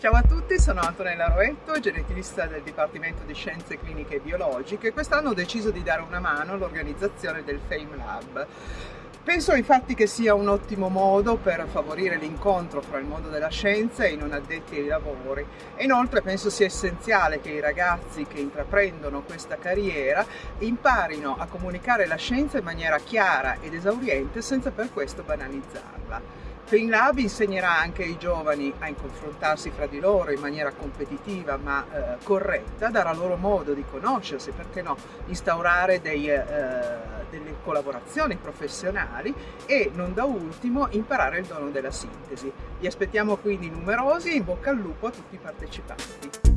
Ciao a tutti, sono Antonella Roetto, geneticista del Dipartimento di Scienze Cliniche e Biologiche quest'anno ho deciso di dare una mano all'organizzazione del Fame Lab. Penso infatti che sia un ottimo modo per favorire l'incontro fra il mondo della scienza e i non addetti ai lavori e inoltre penso sia essenziale che i ragazzi che intraprendono questa carriera imparino a comunicare la scienza in maniera chiara ed esauriente senza per questo banalizzarla. FinLab insegnerà anche ai giovani a confrontarsi fra di loro in maniera competitiva ma eh, corretta, darà loro modo di conoscersi, perché no, instaurare dei, eh, delle collaborazioni professionali e non da ultimo imparare il dono della sintesi. Vi aspettiamo quindi numerosi in bocca al lupo a tutti i partecipanti.